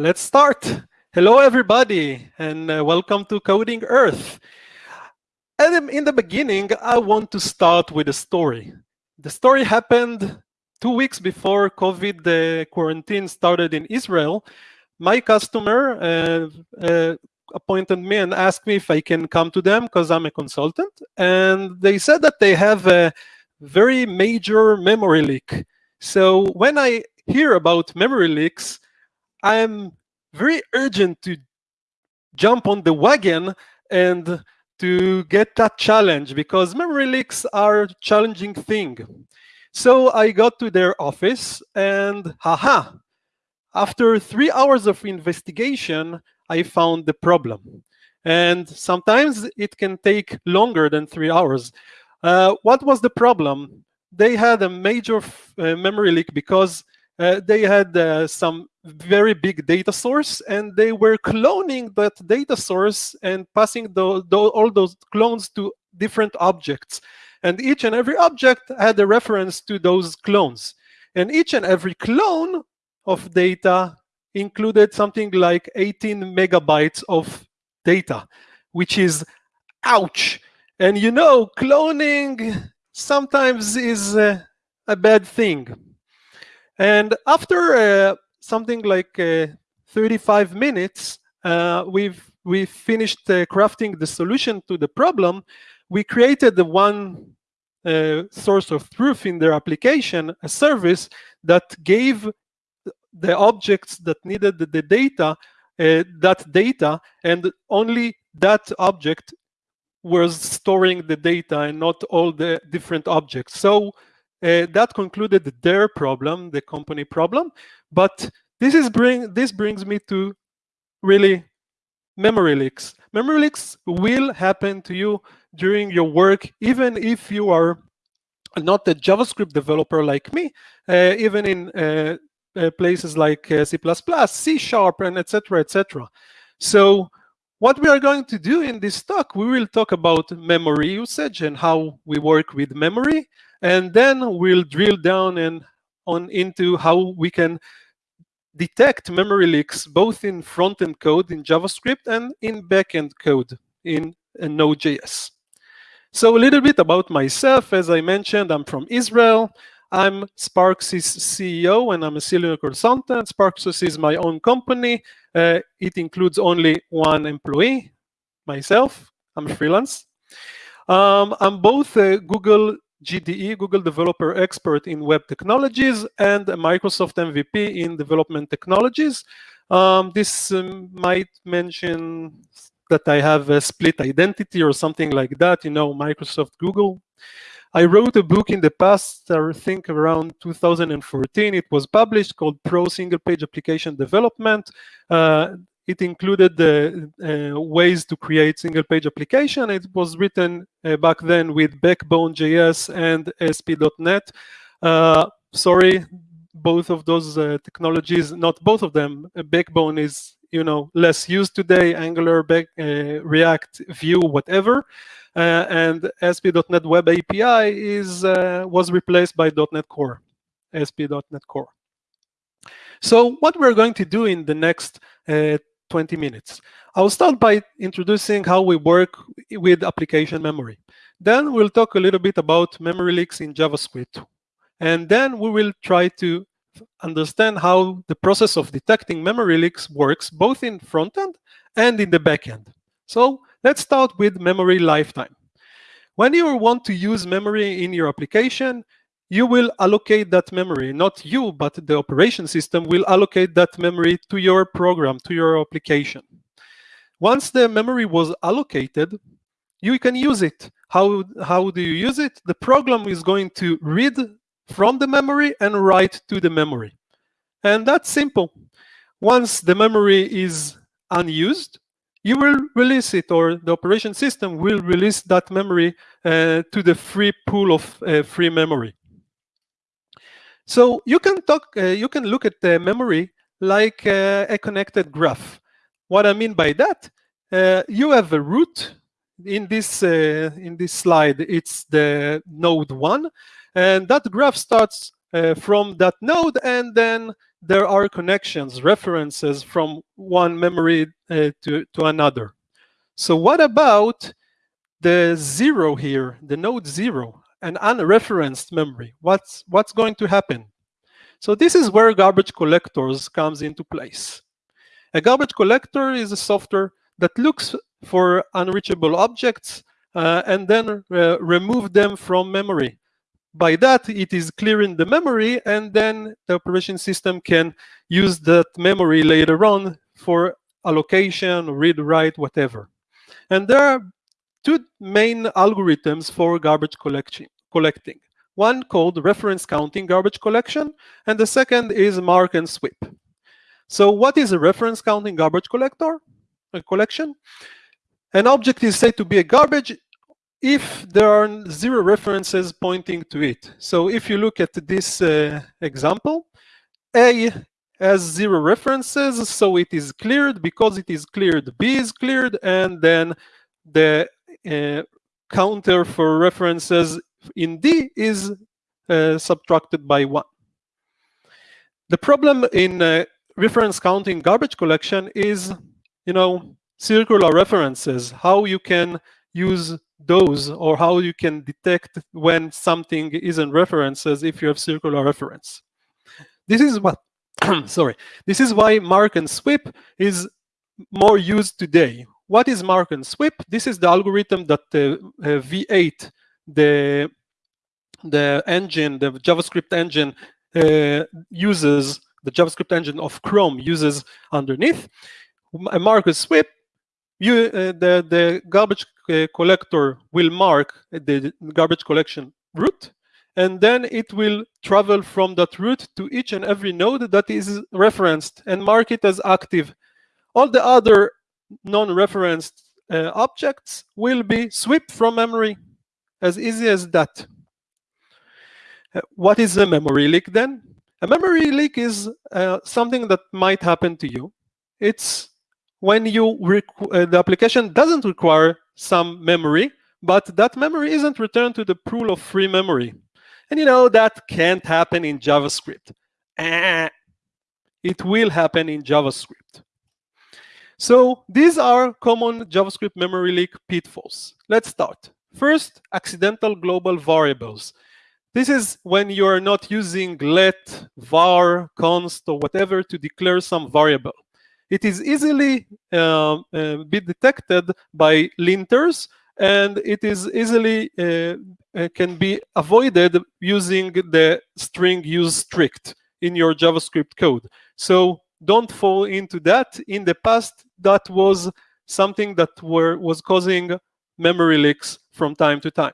Let's start. Hello, everybody, and uh, welcome to Coding Earth. And in the beginning, I want to start with a story. The story happened two weeks before COVID the quarantine started in Israel. My customer uh, uh, appointed me and asked me if I can come to them because I'm a consultant. And they said that they have a very major memory leak. So when I hear about memory leaks, I'm very urgent to jump on the wagon and to get that challenge because memory leaks are a challenging thing. So I got to their office and haha, after three hours of investigation, I found the problem. And sometimes it can take longer than three hours. Uh, what was the problem? They had a major uh, memory leak because uh, they had uh, some very big data source and they were cloning that data source and passing the, the, all those clones to different objects. And each and every object had a reference to those clones. And each and every clone of data included something like 18 megabytes of data, which is ouch. And you know, cloning sometimes is uh, a bad thing. And after uh, something like uh, 35 minutes, uh, we've we finished uh, crafting the solution to the problem. We created the one source of truth in their application, a service that gave the objects that needed the data, uh, that data, and only that object was storing the data and not all the different objects. So uh, that concluded their problem, the company problem. But this is bring this brings me to really memory leaks. Memory leaks will happen to you during your work, even if you are not a JavaScript developer like me, uh, even in uh, uh places like uh, C++, C Sharp, and etc., etc. So what we are going to do in this talk, we will talk about memory usage and how we work with memory. And then we'll drill down and on into how we can detect memory leaks both in front-end code in JavaScript and in back-end code in Node.js. So a little bit about myself. As I mentioned, I'm from Israel. I'm Sparksys CEO and I'm a senior consultant. Sparksys is my own company. Uh, it includes only one employee, myself. I'm freelance. Um, I'm both a Google GDE, Google Developer Expert in Web Technologies, and a Microsoft MVP in Development Technologies. Um, this um, might mention that I have a split identity or something like that, you know, Microsoft, Google. I wrote a book in the past, I think around 2014. It was published called Pro Single Page Application Development. Uh, it included the uh, ways to create single page application. It was written uh, back then with Backbone.js and ASP.NET. Uh, sorry, both of those uh, technologies, not both of them. Uh, Backbone is you know less used today. Angular, back, uh, React, Vue, whatever. and sp.net Web API is was replaced by .NET Core, ASP.NET Core. So what we're going to do in the next uh, 20 minutes. I'll start by introducing how we work with application memory. Then we'll talk a little bit about memory leaks in JavaScript. And then we will try to understand how the process of detecting memory leaks works both in front-end and in the back-end. So let's start with memory lifetime. When you want to use memory in your application, you will allocate that memory, not you, but the operation system will allocate that memory to your program, to your application. Once the memory was allocated, you can use it. How, how do you use it? The program is going to read from the memory and write to the memory. And that's simple. Once the memory is unused, you will release it or the operation system will release that memory uh, to the free pool of uh, free memory. So you can talk, uh, you can look at the memory like uh, a connected graph. What I mean by that, uh, you have a root in this uh, in this slide. It's the node one, and that graph starts uh, from that node and then there are connections, references from one memory uh, to, to another. So what about the zero here, the node zero, an unreferenced memory? What's, what's going to happen? So this is where garbage collectors comes into place. A garbage collector is a software that looks for unreachable objects uh, and then uh, remove them from memory. By that, it is clearing the memory, and then the operation system can use that memory later on for allocation, read, write, whatever. And there are two main algorithms for garbage collection, collecting. One called reference counting garbage collection, and the second is mark and sweep. So what is a reference counting garbage collector? A collection? An object is said to be a garbage if there are zero references pointing to it. So if you look at this uh, example, A has zero references, so it is cleared. Because it is cleared, B is cleared, and then the counter for references in D is uh, subtracted by 1. The problem in uh, reference counting garbage collection is, you know, circular references, how you can use those or how you can detect when something isn't references if you have circular reference. This is what, sorry, this is why mark and sweep is more used today. What is mark and sweep? This is the algorithm that uh, uh, V8, the, the engine, the JavaScript engine uh, uses, the JavaScript engine of Chrome uses underneath. A mark and sweep you uh, the the garbage collector will mark the garbage collection root and then it will travel from that root to each and every node that is referenced and mark it as active all the other non-referenced uh, objects will be swept from memory as easy as that uh, what is a memory leak then a memory leak is uh, something that might happen to you it's when you uh, the application doesn't require some memory, but that memory isn't returned to the pool of free memory. And you know, that can't happen in JavaScript. Eh, it will happen in JavaScript. So these are common JavaScript memory leak pitfalls. Let's start. First, accidental global variables. This is when you are not using let, var, const, or whatever to declare some variable it is easily uh, uh, be detected by linters and it is easily uh, uh, can be avoided using the string use strict in your JavaScript code. So don't fall into that. In the past, that was something that were was causing memory leaks from time to time.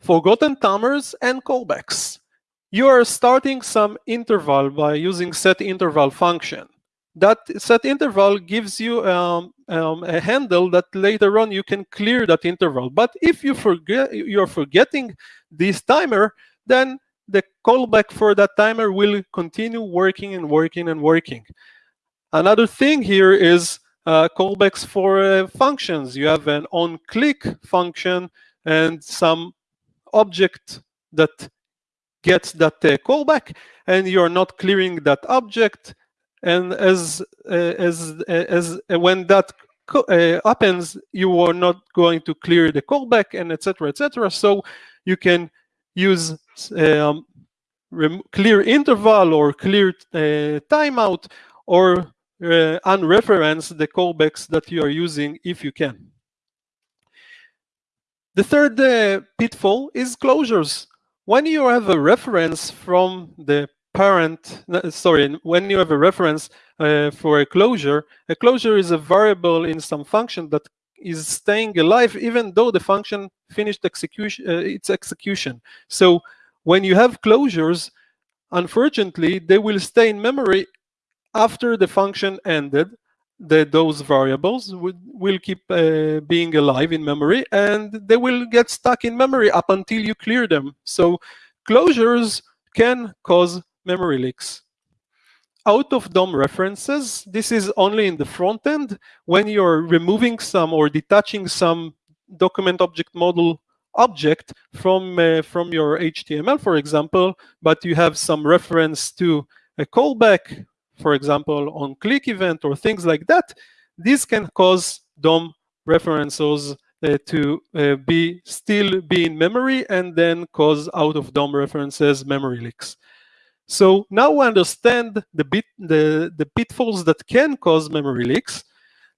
Forgotten timers and callbacks. You are starting some interval by using set interval function that set interval gives you um, um, a handle that later on you can clear that interval. But if you forget, you're forgetting this timer, then the callback for that timer will continue working and working and working. Another thing here is uh, callbacks for uh, functions. You have an on-click function and some object that gets that uh, callback, and you're not clearing that object, and as uh, as uh, as uh, when that happens, you are not going to clear the callback and etc. etc. So you can use um, clear interval or clear timeout or uh, unreference the callbacks that you are using if you can. The third uh, pitfall is closures. When you have a reference from the parent, sorry, when you have a reference uh, for a closure, a closure is a variable in some function that is staying alive even though the function finished execution, uh, its execution. So when you have closures, unfortunately, they will stay in memory after the function ended. The, those variables will, will keep uh, being alive in memory and they will get stuck in memory up until you clear them. So closures can cause memory leaks. Out of DOM references, this is only in the front end when you're removing some or detaching some document object model object from uh, from your HTML, for example, but you have some reference to a callback, for example, on click event or things like that, this can cause DOM references uh, to uh, be still be in memory and then cause out of DOM references memory leaks. So now we understand the, bit, the, the pitfalls that can cause memory leaks.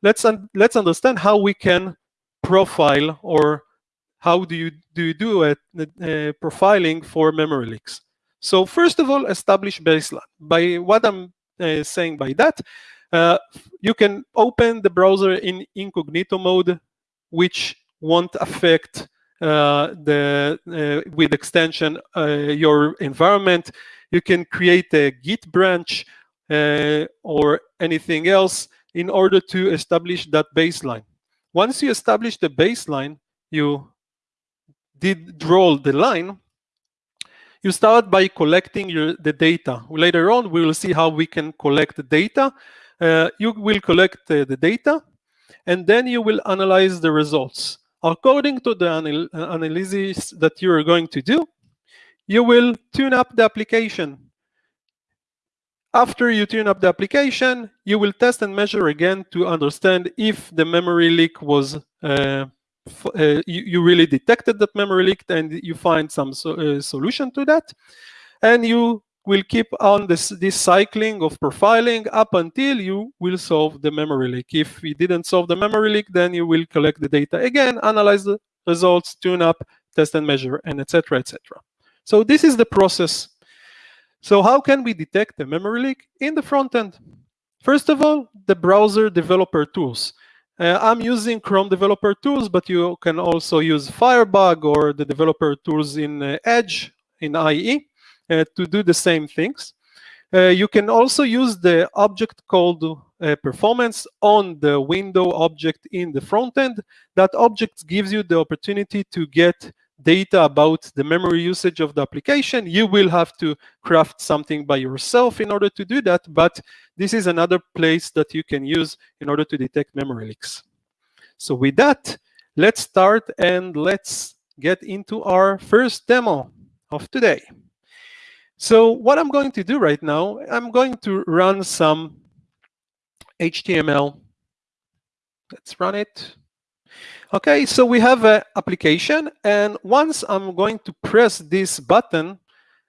Let's, un let's understand how we can profile or how do you do, you do a, a profiling for memory leaks. So first of all, establish baseline. By what I'm uh, saying by that, uh, you can open the browser in incognito mode, which won't affect uh, the uh, with extension uh, your environment. You can create a Git branch or anything else in order to establish that baseline. Once you establish the baseline, you did draw the line, you start by collecting your, the data. Later on, we will see how we can collect the data. Uh, you will collect uh, the data, and then you will analyze the results. According to the anal analysis that you are going to do, you will tune up the application. After you tune up the application, you will test and measure again to understand if the memory leak was uh, uh, you, you, really detected that memory leak and you find some so, uh, solution to that. And you will keep on this, this cycling of profiling up until you will solve the memory leak. If you didn't solve the memory leak, then you will collect the data again, analyze the results, tune up, test and measure, and etc. etc. So this is the process. So how can we detect the memory leak in the front end? First of all, the browser developer tools. Uh, I'm using Chrome developer tools, but you can also use Firebug or the developer tools in uh, Edge, in IE, uh, to do the same things. Uh, you can also use the object called uh, performance on the window object in the front end. That object gives you the opportunity to get data about the memory usage of the application. You will have to craft something by yourself in order to do that, but this is another place that you can use in order to detect memory leaks. So with that, let's start and let's get into our first demo of today. So what I'm going to do right now, I'm going to run some HTML. Let's run it. Okay, so we have an application, and once I'm going to press this button,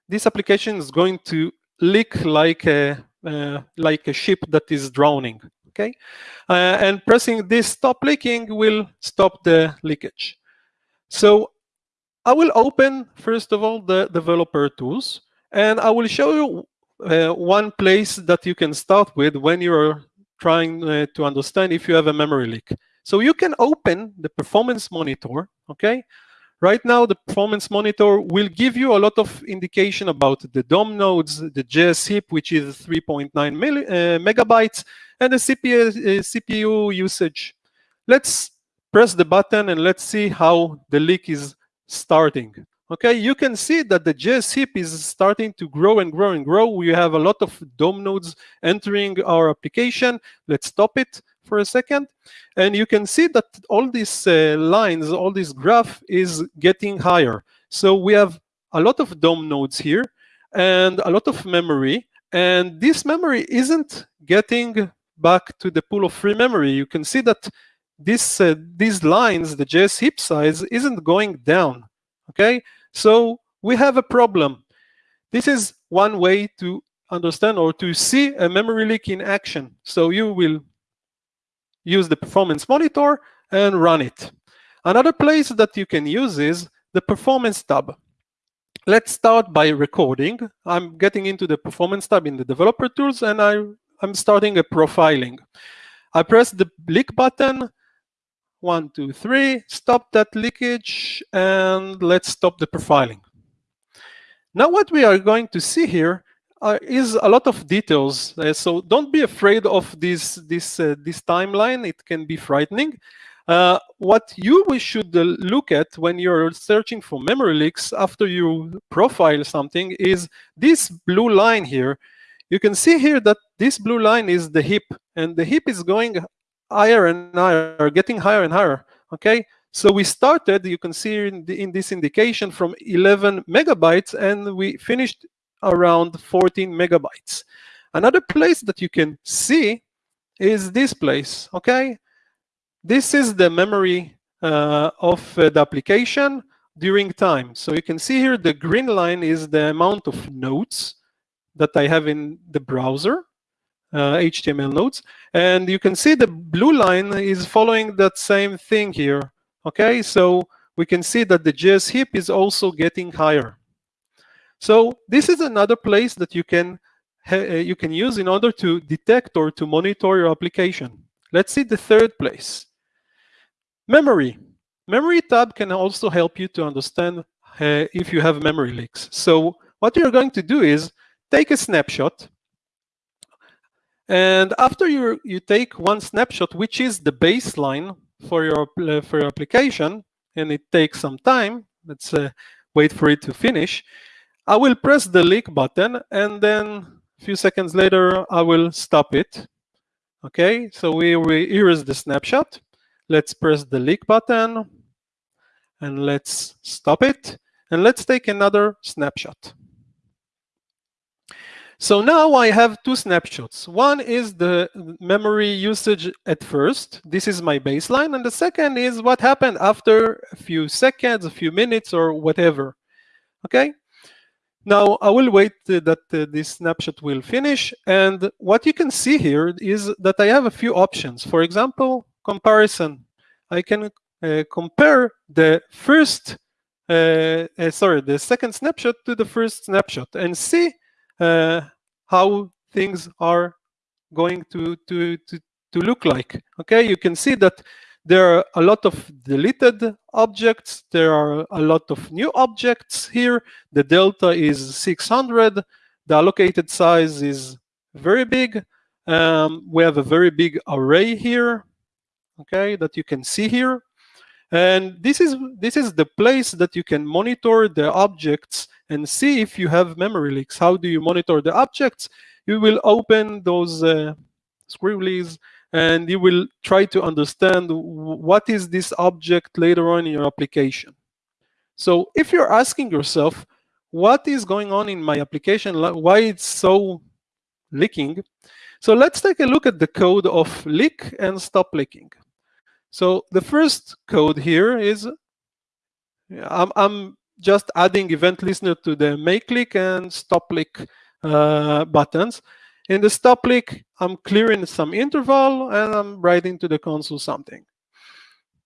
this application is going to leak like a uh, like a ship that is drowning. Okay, uh, and pressing this stop leaking will stop the leakage. So I will open first of all the developer tools, and I will show you uh, one place that you can start with when you're trying uh, to understand if you have a memory leak. So you can open the performance monitor, okay? Right now, the performance monitor will give you a lot of indication about the DOM nodes, the JS heap, which is 3.9 uh, megabytes, and the CPU, uh, CPU usage. Let's press the button and let's see how the leak is starting. Okay, you can see that the JS heap is starting to grow and grow and grow. We have a lot of DOM nodes entering our application. Let's stop it for a second. And you can see that all these uh, lines, all this graph is getting higher. So we have a lot of DOM nodes here and a lot of memory. And this memory isn't getting back to the pool of free memory. You can see that this, uh, these lines, the JS heap size, isn't going down. Okay, so we have a problem. This is one way to understand or to see a memory leak in action. So you will use the performance monitor and run it. Another place that you can use is the performance tab. Let's start by recording. I'm getting into the performance tab in the developer tools and I, I'm starting a profiling. I press the leak button, one, two, three, stop that leakage, and let's stop the profiling. Now what we are going to see here uh, is a lot of details. Uh, so don't be afraid of this this uh, this timeline. It can be frightening. Uh, what you should uh, look at when you're searching for memory leaks after you profile something is this blue line here. You can see here that this blue line is the heap, and the heap is going higher and higher, getting higher and higher. Okay, so we started, you can see in, the, in this indication from 11 megabytes, and we finished around 14 megabytes. Another place that you can see is this place, okay? This is the memory uh, of uh, the application during time. So you can see here the green line is the amount of nodes that I have in the browser, uh, HTML nodes. And you can see the blue line is following that same thing here. Okay, so we can see that the JS heap is also getting higher. So this is another place that you can uh, you can use in order to detect or to monitor your application. Let's see the third place. Memory. Memory tab can also help you to understand uh, if you have memory leaks. So what you're going to do is take a snapshot. And after you, you take one snapshot, which is the baseline for your, uh, for your application, and it takes some time, let's uh, wait for it to finish, I will press the leak button and then a few seconds later, I will stop it. Okay, so we, we here is the snapshot. Let's press the leak button and let's stop it. And let's take another snapshot. So now I have two snapshots. One is the memory usage at first. This is my baseline. And the second is what happened after a few seconds, a few minutes, or whatever. Okay? Now I will wait uh, that uh, this snapshot will finish. And what you can see here is that I have a few options. For example, comparison. I can uh, compare the first, uh, uh, sorry, the second snapshot to the first snapshot and see uh, how things are going to, to, to, to look like. Okay, you can see that there are a lot of deleted objects. There are a lot of new objects here. The delta is 600. The allocated size is very big. Um, we have a very big array here, okay, that you can see here. And this is this is the place that you can monitor the objects and see if you have memory leaks. How do you monitor the objects? You will open those uh, scribblies and you will try to understand what is this object later on in your application. So if you're asking yourself, what is going on in my application, why it's so leaking, so let's take a look at the code of leak and stop leaking. So the first code here is, I'm, I'm just adding event listener to the make leak and stop leak uh, buttons. In the stop leak, I'm clearing some interval and I'm writing to the console something.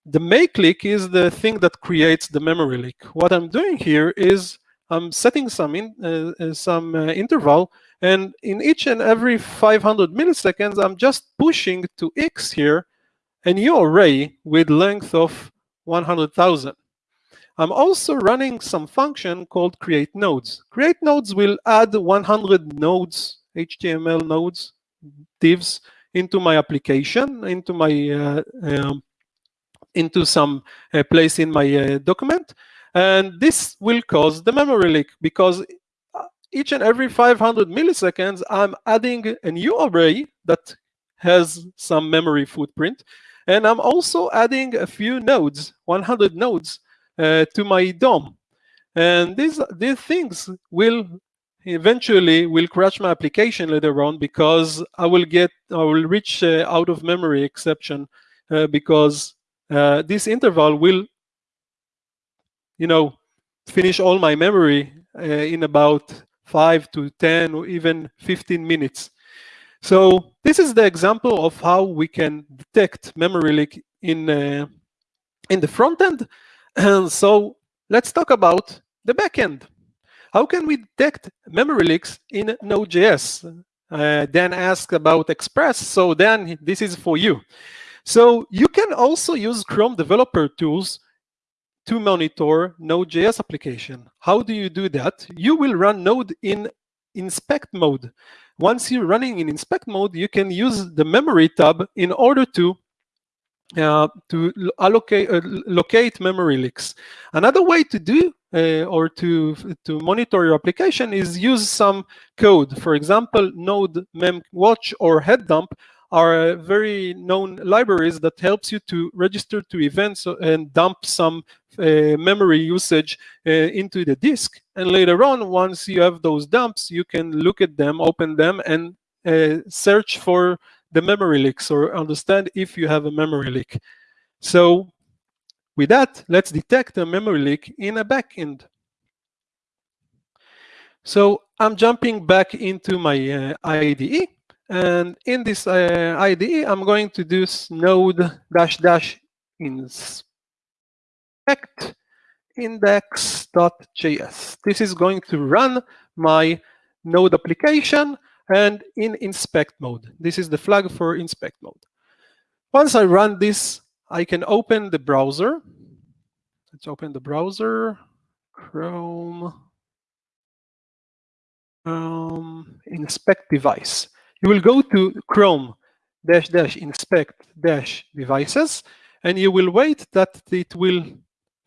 The make leak is the thing that creates the memory leak. What I'm doing here is I'm setting some in, uh, uh some uh, interval, and in each and every 500 milliseconds, I'm just pushing to x here a new array with length of 100,000. I'm also running some function called create nodes. Create nodes will add 100 nodes, HTML nodes, divs, into my application, into my uh, um, into some uh, place in my uh, document. And this will cause the memory leak because uh, each and every 500 milliseconds, I'm adding a new array that has some memory footprint. And I'm also adding a few nodes, 100 nodes, uh, to my DOM. And these, these things will eventually will crash my application later on because I will get, I will reach uh, out of memory exception uh, because uh, this interval will, you know, finish all my memory in about five to 10 or even 15 minutes. So this is the example of how we can detect memory leak in, uh, in the front end. And so let's talk about the backend. How can we detect memory leaks in Node.js? Uh, Dan asked about Express, so Dan, this is for you. So you can also use Chrome developer tools to monitor Node.js application. How do you do that? You will run Node in inspect mode. Once you're running in inspect mode, you can use the memory tab in order to uh, to allocate uh, locate memory leaks. Another way to do uh, or to to monitor your application is use some code. For example, Node memwatch or heapdump are very known libraries that helps you to register to events and dump some uh, memory usage uh, into the disk. And later on, once you have those dumps, you can look at them, open them, and uh, search for the memory leaks or understand if you have a memory leak. So with that, let's detect a memory leak in a backend. So I'm jumping back into my uh, IDE. And in this uh, IDE, I'm going to do node dash dash inspect index.js. This is going to run my node application and in inspect mode. This is the flag for inspect mode. Once I run this, I can open the browser. Let's open the browser, Chrome, um, inspect device. You will go to Chrome dash dash inspect dash devices, and you will wait that it will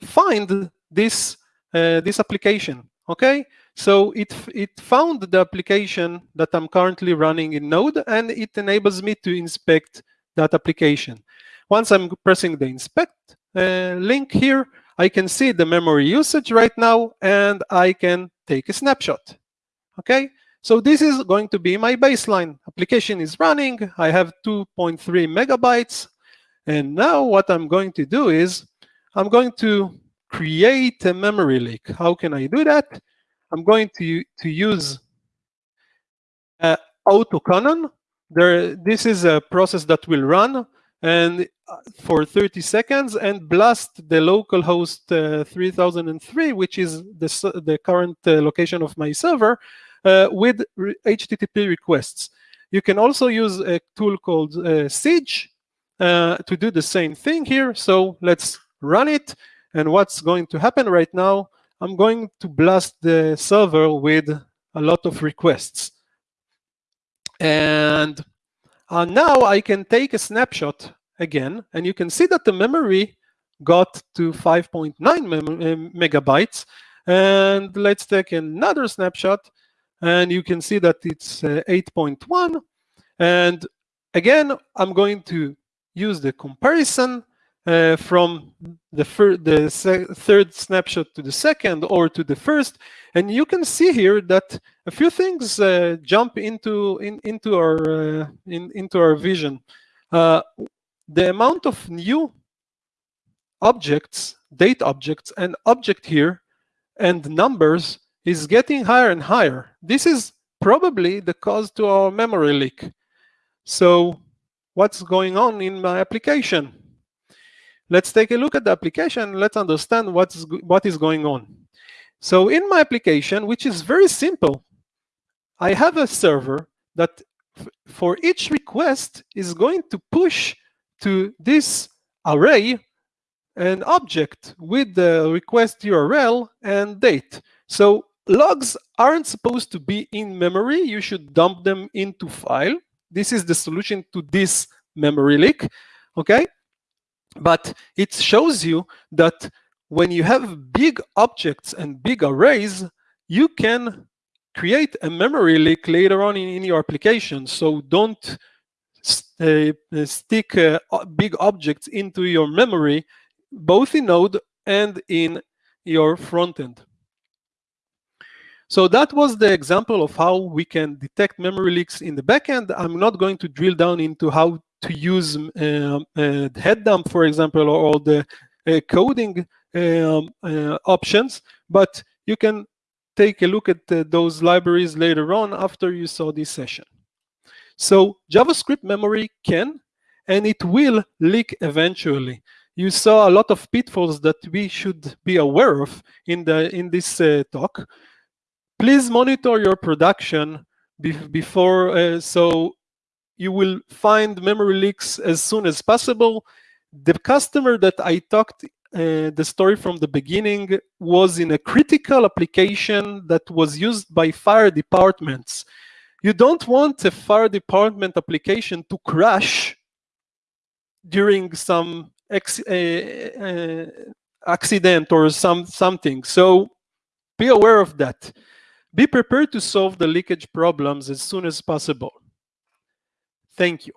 find this uh, this application. Okay, so it it found the application that I'm currently running in Node, and it enables me to inspect that application. Once I'm pressing the inspect uh, link here, I can see the memory usage right now, and I can take a snapshot. Okay, so this is going to be my baseline. Application is running. I have 2.3 megabytes. And now what I'm going to do is I'm going to create a memory leak. How can I do that? I'm going to, to use uh, autocannon. There, this is a process that will run and uh, for 30 seconds and blast the localhost uh, 3003, which is the, the current uh, location of my server, uh, with re HTTP requests. You can also use a tool called uh, Siege uh, to do the same thing here. So let's run it. And what's going to happen right now, I'm going to blast the server with a lot of requests. And uh, now I can take a snapshot again, and you can see that the memory got to 5.9 uh, megabytes. And let's take another snapshot, and you can see that it's uh, 8.1. And again, I'm going to use the comparison uh, from the, the third snapshot to the second or to the first. And you can see here that a few things uh, jump into in, into our uh, in, into our vision. Uh, the amount of new objects, date objects, and object here and numbers is getting higher and higher. This is probably the cause to our memory leak. So what's going on in my application? Let's take a look at the application. Let's understand what's what is going on. So in my application, which is very simple, I have a server that for each request is going to push to this array an object with the request URL and date. So logs aren't supposed to be in memory. You should dump them into file. This is the solution to this memory leak, okay? But it shows you that when you have big objects and big arrays, you can create a memory leak later on in, in your application. So don't uh, stick uh, big objects into your memory, both in Node and in your front end. So that was the example of how we can detect memory leaks in the backend. I'm not going to drill down into how to use um, uh, heap dump, for example, or, the uh, coding um, uh, options, but you can take a look at uh, those libraries later on after you saw this session. So JavaScript memory can, and it will leak eventually. You saw a lot of pitfalls that we should be aware of in the in this uh, talk. Please monitor your production be before, uh, so you will find memory leaks as soon as possible. The customer that I talked uh, the story from the beginning was in a critical application that was used by fire departments. You don't want a fire department application to crash during some uh, uh, accident or some something. So be aware of that. Be prepared to solve the leakage problems as soon as possible. Thank you.